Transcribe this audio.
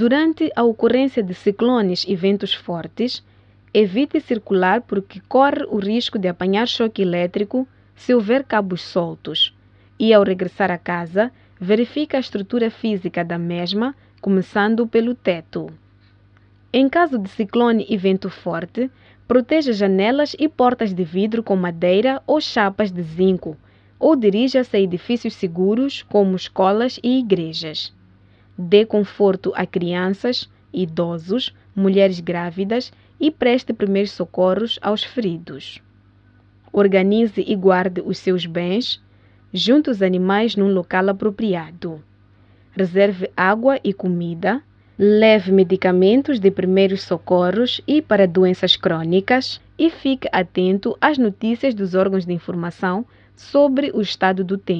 Durante a ocorrência de ciclones e ventos fortes, evite circular porque corre o risco de apanhar choque elétrico se houver cabos soltos. E ao regressar a casa, verifique a estrutura física da mesma, começando pelo teto. Em caso de ciclone e vento forte, proteja janelas e portas de vidro com madeira ou chapas de zinco, ou dirija-se a edifícios seguros como escolas e igrejas. Dê conforto a crianças, idosos, mulheres grávidas e preste primeiros socorros aos feridos. Organize e guarde os seus bens, junte os animais num local apropriado. Reserve água e comida leve medicamentos de primeiros socorros e para doenças crônicas e fique atento às notícias dos órgãos de informação sobre o estado do tempo.